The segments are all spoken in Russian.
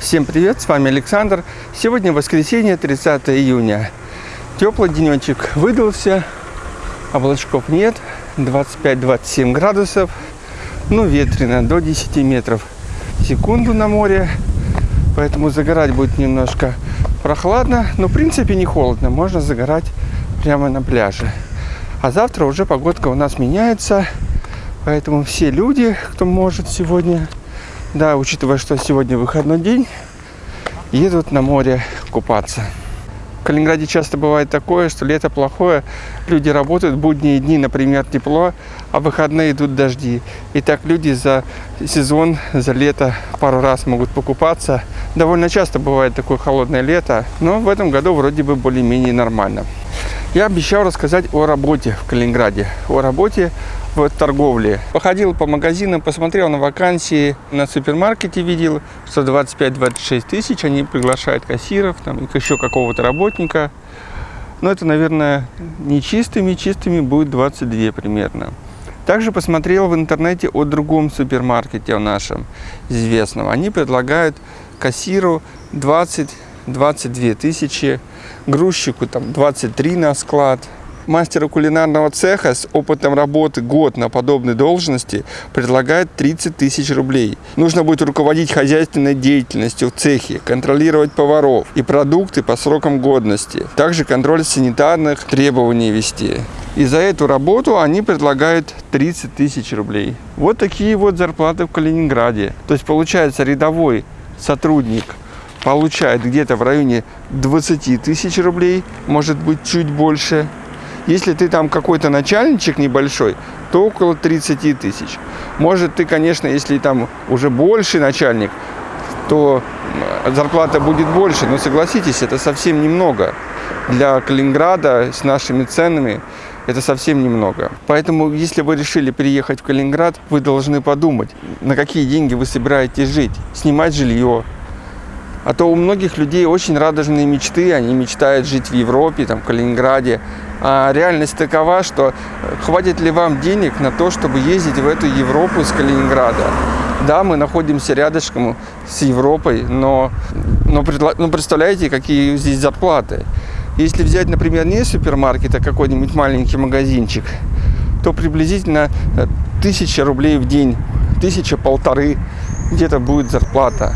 Всем привет, с вами Александр. Сегодня воскресенье, 30 июня. Теплый денечек выдался, облачков нет, 25-27 градусов, ну ветрено, до 10 метров в секунду на море, поэтому загорать будет немножко прохладно, но в принципе не холодно, можно загорать прямо на пляже. А завтра уже погодка у нас меняется, поэтому все люди, кто может сегодня да, учитывая, что сегодня выходной день, едут на море купаться. В Калининграде часто бывает такое, что лето плохое, люди работают, будние дни, например, тепло, а в выходные идут дожди. И так люди за сезон, за лето пару раз могут покупаться. Довольно часто бывает такое холодное лето, но в этом году вроде бы более-менее нормально. Я обещал рассказать о работе в Калининграде, о работе в торговле. Походил по магазинам, посмотрел на вакансии, на супермаркете видел, что 25-26 тысяч, они приглашают кассиров, там, еще какого-то работника. Но это, наверное, не чистыми, чистыми будет 22 примерно. Также посмотрел в интернете о другом супермаркете, нашем известном. Они предлагают кассиру 20-22 тысячи, грузчику там 23 на склад, мастера кулинарного цеха с опытом работы год на подобной должности предлагает 30 тысяч рублей. Нужно будет руководить хозяйственной деятельностью в цехе, контролировать поваров и продукты по срокам годности. Также контроль санитарных требований вести. И за эту работу они предлагают 30 тысяч рублей. Вот такие вот зарплаты в Калининграде. То есть получается рядовой сотрудник получает где-то в районе 20 тысяч рублей, может быть чуть больше. Если ты там какой-то начальничек небольшой, то около 30 тысяч. Может ты, конечно, если там уже больше начальник, то зарплата будет больше. Но согласитесь, это совсем немного. Для Калининграда с нашими ценами это совсем немного. Поэтому, если вы решили переехать в Калининград, вы должны подумать, на какие деньги вы собираетесь жить. Снимать жилье, а то у многих людей очень радужные мечты, они мечтают жить в Европе, там, в Калининграде. А реальность такова, что э, хватит ли вам денег на то, чтобы ездить в эту Европу с Калининграда? Да, мы находимся рядышком с Европой, но, но, но представляете, какие здесь зарплаты. Если взять, например, не супермаркет, а какой-нибудь маленький магазинчик, то приблизительно э, тысяча рублей в день, тысяча-полторы где-то будет зарплата.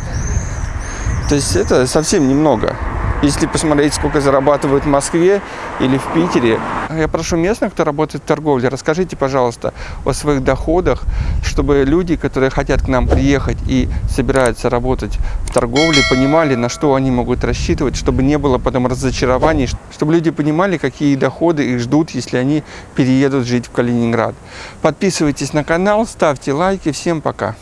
То есть это совсем немного. Если посмотреть, сколько зарабатывают в Москве или в Питере. Я прошу местных, кто работает в торговле, расскажите, пожалуйста, о своих доходах, чтобы люди, которые хотят к нам приехать и собираются работать в торговле, понимали, на что они могут рассчитывать, чтобы не было потом разочарований, чтобы люди понимали, какие доходы их ждут, если они переедут жить в Калининград. Подписывайтесь на канал, ставьте лайки. Всем пока!